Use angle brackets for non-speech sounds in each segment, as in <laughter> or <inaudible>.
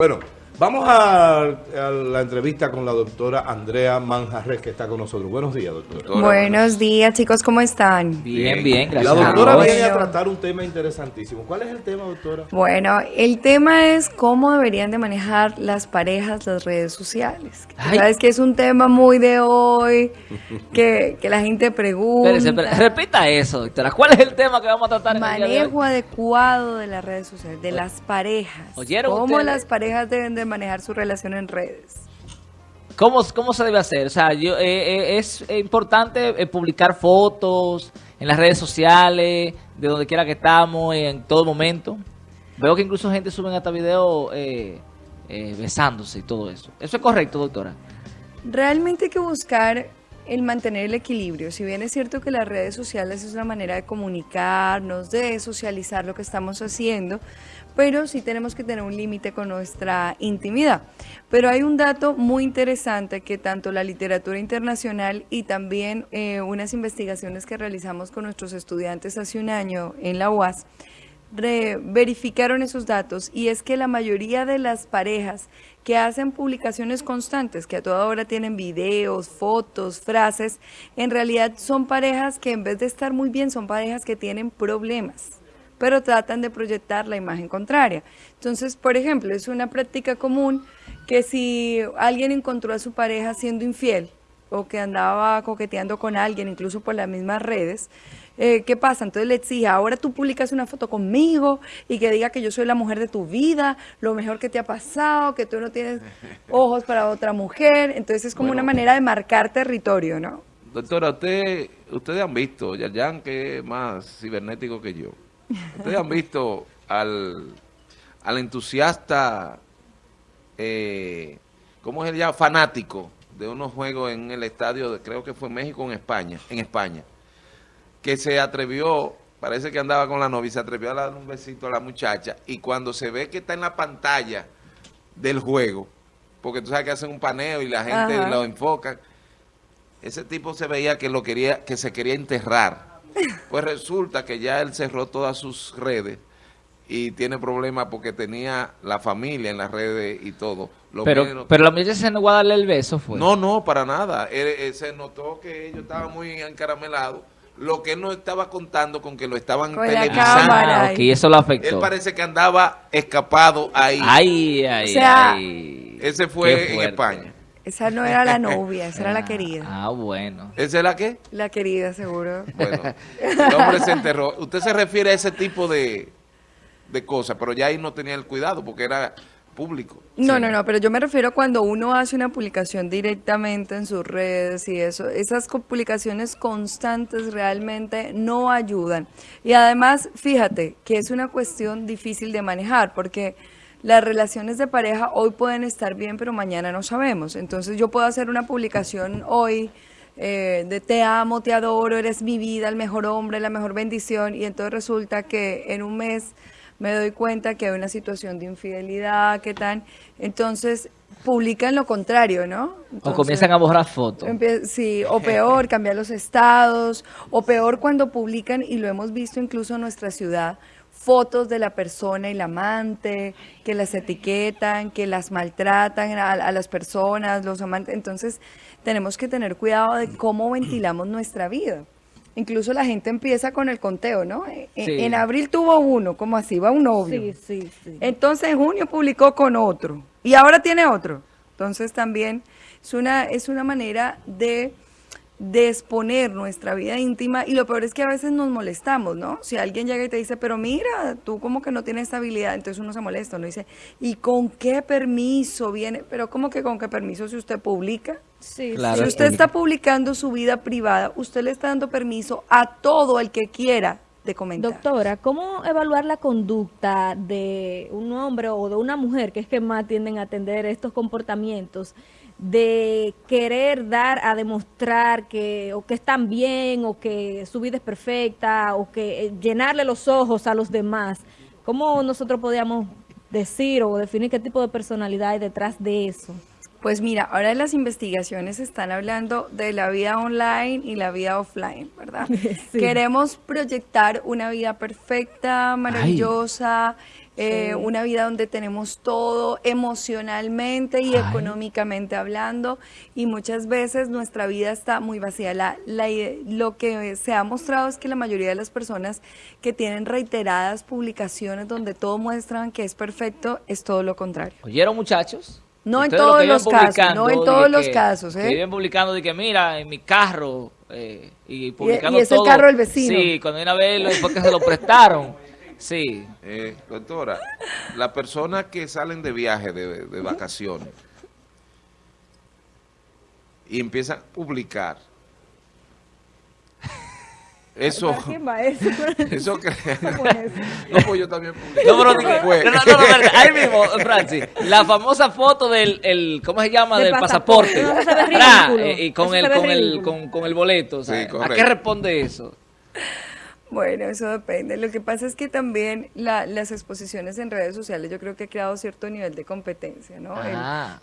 Bueno, vamos a, a la entrevista con la doctora Andrea Manjarres, que está con nosotros. Buenos días, doctora. Buenos días, chicos, ¿cómo están? Bien, bien, La gracias. a doctora Dios. viene a tratar un tema interesantísimo. ¿Cuál es el tema, doctora? Bueno, el tema es cómo deberían de manejar las parejas las redes sociales. Ay. Sabes que es un tema muy de hoy, <laughs> que, que la gente pregunta. Espérese, espérese. repita eso, doctora. ¿Cuál es el tema que vamos a tratar en el día de hoy? Manejo adecuado de las redes sociales, de las parejas. ¿Oyeron ¿Cómo ustedes? las parejas deben de manejar su relación en redes? ¿Cómo, ¿Cómo se debe hacer? O sea, yo, eh, eh, es importante eh, publicar fotos en las redes sociales, de donde quiera que estamos, en todo momento. Veo que incluso gente sube hasta videos eh, eh, besándose y todo eso. ¿Eso es correcto, doctora? Realmente hay que buscar el mantener el equilibrio. Si bien es cierto que las redes sociales es una manera de comunicarnos, de socializar lo que estamos haciendo, pero sí tenemos que tener un límite con nuestra intimidad. Pero hay un dato muy interesante que tanto la literatura internacional y también eh, unas investigaciones que realizamos con nuestros estudiantes hace un año en la UAS, verificaron esos datos y es que la mayoría de las parejas que hacen publicaciones constantes, que a toda hora tienen videos, fotos, frases, en realidad son parejas que en vez de estar muy bien, son parejas que tienen problemas, pero tratan de proyectar la imagen contraria. Entonces, por ejemplo, es una práctica común que si alguien encontró a su pareja siendo infiel, o que andaba coqueteando con alguien, incluso por las mismas redes, eh, ¿qué pasa? Entonces le exige, ahora tú publicas una foto conmigo y que diga que yo soy la mujer de tu vida, lo mejor que te ha pasado, que tú no tienes <laughs> ojos para otra mujer. Entonces es como Bueno. una manera de marcar territorio, ¿no? Doctora, usted, ustedes han visto, Yayan, que es más cibernético que yo, ustedes han visto al, al entusiasta, eh, ¿cómo es el ya? Fanático de unos juegos en el estadio, de, creo que fue México en España, en España, que se atrevió, parece que andaba con la novia, se atrevió a dar un besito a la muchacha, y cuando se ve que está en la pantalla del juego, porque tú sabes que hacen un paneo y la gente Ajá. lo enfoca, ese tipo se veía que lo quería, que se quería enterrar. <laughs> Pues resulta que ya él cerró todas sus redes y tiene problemas porque tenía la familia en las redes y todo. Lo Pero, menos- pero la muchacha se negó a darle el beso, fue. no, no, para nada. Él- él se notó que ellos estaban muy encaramelados. Lo que él no estaba contando con que lo estaban Con televisando. Ah, ok, eso lo Él afectó. parece que andaba escapado ahí. Ay, ay, O sea, ay. Ese fue en. España. Esa no era la <laughs> novia, esa era la Ah, querida. Ah, bueno. ¿Esa es la qué? La querida, seguro. Bueno, el hombre se enterró. Usted se refiere a ese tipo de, de cosas, pero ya ahí no tenía el cuidado porque era público. No, Sí. no, no, pero yo me refiero cuando uno hace una publicación directamente en sus redes y eso, esas publicaciones constantes realmente no ayudan. Y además, fíjate que es una cuestión difícil de manejar porque las relaciones de pareja hoy pueden estar bien, pero mañana no sabemos. Entonces yo puedo hacer una publicación hoy eh, de te amo, te adoro, eres mi vida, el mejor hombre, la mejor bendición, y entonces resulta que en un mes me doy cuenta que hay una situación de infidelidad, ¿qué tal? Entonces publican lo contrario, ¿no? O comienzan a borrar fotos. Sí, o peor, <laughs> cambiar los estados, o peor cuando publican, y lo hemos visto incluso en nuestra ciudad, fotos de la persona y la amante, que las etiquetan, que las maltratan a, a las personas, los amantes. Entonces, tenemos que tener cuidado de cómo ventilamos nuestra vida. Incluso la gente empieza con el conteo, ¿no? En, Sí. en abril tuvo uno, como así, va un novio. Sí, sí, sí. Entonces en junio publicó con otro y ahora tiene otro. Entonces también es una, es una manera de, de exponer nuestra vida íntima y lo peor es que a veces nos molestamos, ¿no? Si alguien llega y te dice, pero mira, tú como que no tienes estabilidad, entonces uno se molesta, uno dice, ¿y con qué permiso viene? Pero ¿cómo que con qué permiso si usted publica? Sí, Claro. si usted está publicando su vida privada, usted le está dando permiso a todo el que quiera de comentar. Doctora, ¿cómo evaluar la conducta de un hombre o de una mujer, que es que más tienden a atender estos comportamientos, de querer dar a demostrar que o que están bien o que su vida es perfecta o que eh, llenarle los ojos a los demás? ¿Cómo nosotros podríamos decir o definir qué tipo de personalidad hay detrás de eso? Pues mira, ahora las investigaciones están hablando de la vida online y la vida offline, ¿verdad? <laughs> Sí. Queremos proyectar una vida perfecta, maravillosa, eh, Sí. una vida donde tenemos todo emocionalmente y Ay. económicamente hablando y muchas veces nuestra vida está muy vacía. La, la ide- lo que se ha mostrado es que la mayoría de las personas que tienen reiteradas publicaciones donde todo muestran que es perfecto es todo lo contrario. ¿Oyeron, muchachos? No en todos que los casos, no en todos los que- casos, Que ¿eh? viven publicando de que, mira, en mi carro, eh, y publicando y es el carro del vecino. Sí, cuando viene a verlo, es porque se lo prestaron. Sí. Eh, doctora, las personas que salen de viaje, de, de vacaciones, y empiezan a publicar, eso, ¿Para quién va <laughs> eso? eso que... <laughs> No, pues yo también. No, pero no, no, no, ahí mismo, Francis, la famosa foto del, el, ¿cómo se llama? Del Del pasaporte. pasaporte. No, eh, y con Eso el, con el, con, con el boleto, o sea, Sí, ¿a qué responde eso? Bueno, eso depende. Lo que pasa es que también la- las exposiciones en redes sociales yo creo que ha creado cierto nivel de competencia, ¿no? El-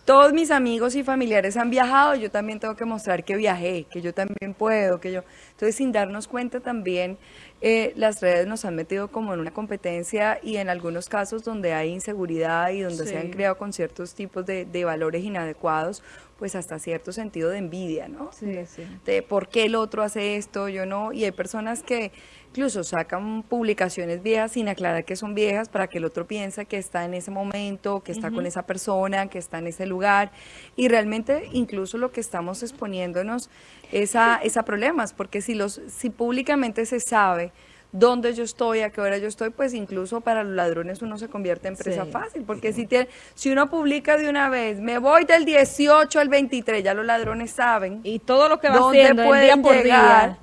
todos mis amigos y familiares han viajado, yo también tengo que mostrar que viajé, que yo también puedo, que yo... Entonces, sin darnos cuenta también, eh, las redes nos han metido como en una competencia y en algunos casos donde hay inseguridad y donde se han creado con ciertos tipos de, de valores inadecuados, pues hasta cierto sentido de envidia, ¿no? Sí, sí. de por qué el otro hace esto, yo no, y hay personas que incluso sacan publicaciones viejas sin aclarar que son viejas para que el otro piense que está en ese momento, que está con esa persona, que está en ese lugar, y realmente incluso lo que estamos exponiéndonos es a, es a problemas, porque si, los, si públicamente se sabe dónde yo estoy, a qué hora yo estoy, pues incluso para los ladrones uno se convierte en presa Sí. fácil, porque si, tiene, si uno publica de una vez, me voy del 18 al 23, ya los ladrones saben Y todo lo que va haciendo el día por llegar. día.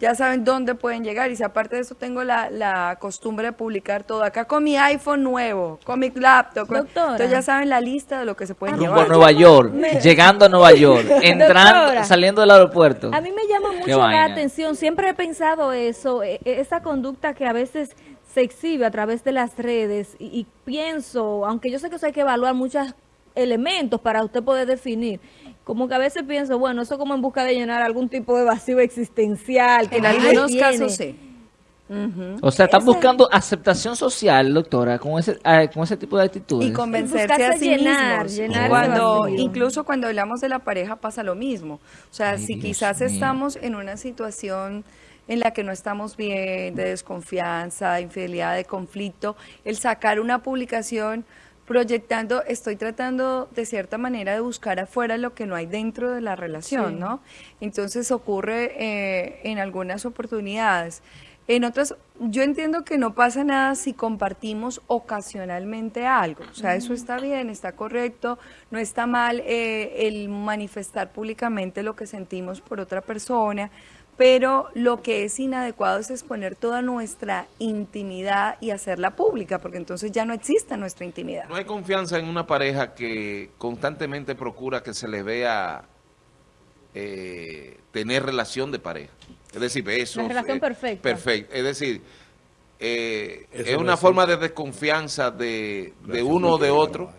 Ya saben dónde pueden llegar. Y si aparte de eso tengo la, la costumbre de publicar todo acá con mi iPhone nuevo, con mi laptop. con- entonces ya saben la lista de lo que se pueden Rumbo a llevar. Nueva York, <laughs> llegando a Nueva York, <laughs> entrando, Doctora. saliendo del aeropuerto. A mí me llama mucho la vaina. atención, siempre he pensado eso, e- e- esa conducta que a veces se exhibe a través de las redes y, y pienso, aunque yo sé que eso hay que evaluar muchos elementos para usted poder definir, como que a veces pienso, bueno, eso como en busca de llenar algún tipo de vacío existencial. Que En nadie algunos casos sí. Ujú. O sea, están Ese- buscando aceptación social, doctora, con ese, ah, con ese tipo de actitudes. y convencerse a sí llenar, mismos. llenar cuando incluso cuando hablamos de la pareja pasa lo mismo. O sea, Ay, si Dios quizás mío. estamos en una situación en la que no estamos bien, de desconfianza, de infidelidad, de conflicto, el sacar una publicación proyectando, estoy tratando de cierta manera de buscar afuera lo que no hay dentro de la relación, Sí. ¿no? Entonces ocurre eh, en algunas oportunidades. En otras, yo entiendo que no pasa nada si compartimos ocasionalmente algo. O sea, eso está bien, está correcto, no está mal eh, el manifestar públicamente lo que sentimos por otra persona, pero lo que es inadecuado es exponer toda nuestra intimidad y hacerla pública, porque entonces ya no existe nuestra intimidad. No hay confianza en una pareja que constantemente procura que se le vea eh, tener relación de pareja. Es decir, besos. La relación eh, perfecta. Perfecto. Es decir, eh, Eso es una forma de desconfianza de, uno o de otro.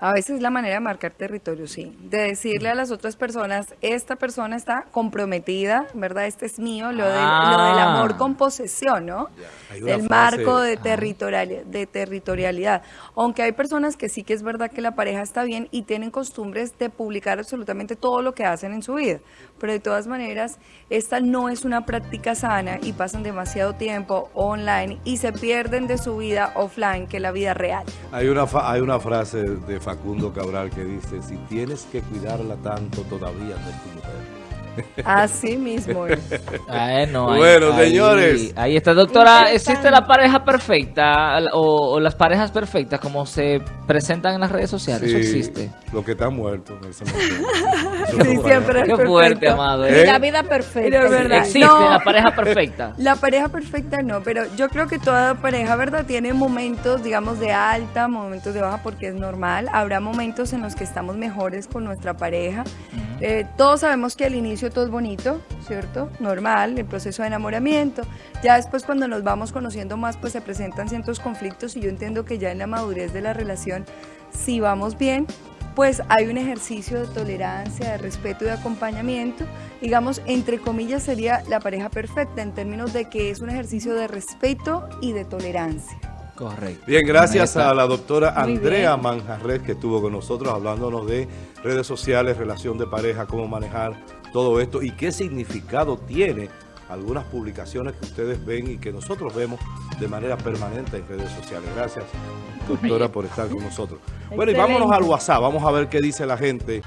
A veces es la manera de marcar territorio, sí. De decirle a las otras personas, esta persona está comprometida, ¿verdad? Este es mío, lo, del, lo del Ah. amor con posesión, ¿no? Frase- marco de, Ah. territoriali- de territorialidad. Aunque hay personas que sí que es verdad que la pareja está bien y tienen costumbres de publicar absolutamente todo lo que hacen en su vida. Pero de todas maneras, esta no es una práctica sana y pasan demasiado tiempo online y se pierden de su vida offline, que es la vida real. Hay una, fa- hay una frase de Facundo Cabral que dice, si tienes que cuidarla tanto, todavía no es tu mujer. Así mismo es. Ay, no, ahí- Bueno, ahí- señores. Ahí está, doctora. ¿Existe la pareja perfecta o, o las parejas perfectas como se presentan en las redes sociales? Eso existe. Lo que está muerto. en ese momento. Eso Sí, no siempre. Qué perfecto. fuerte, amado. ¿Eh? ¿eh? La vida perfecta. Pero es verdad. Existe No. la pareja perfecta. <laughs> La pareja perfecta no, pero yo creo que toda pareja, ¿verdad? Tiene momentos, digamos, de alta, momentos de baja, porque es normal. Habrá momentos en los que estamos mejores con nuestra pareja. Eh, todos sabemos que al inicio todo es bonito, ¿cierto? Normal, el proceso de enamoramiento. Ya después cuando nos vamos conociendo más, pues se presentan ciertos conflictos y yo entiendo que ya en la madurez de la relación, si vamos bien, pues hay un ejercicio de tolerancia, de respeto y de acompañamiento. Digamos, entre comillas, sería la pareja perfecta en términos de que es un ejercicio de respeto y de tolerancia. Correcto. Bien, gracias a la doctora Andrea. Manjarres que estuvo con nosotros hablándonos de redes sociales, relación de pareja, cómo manejar todo esto y qué significado tiene algunas publicaciones que ustedes ven y que nosotros vemos de manera permanente en redes sociales. Gracias, doctora, por estar con nosotros. Bueno, y vámonos al. WhatsApp, vamos a ver qué dice la gente.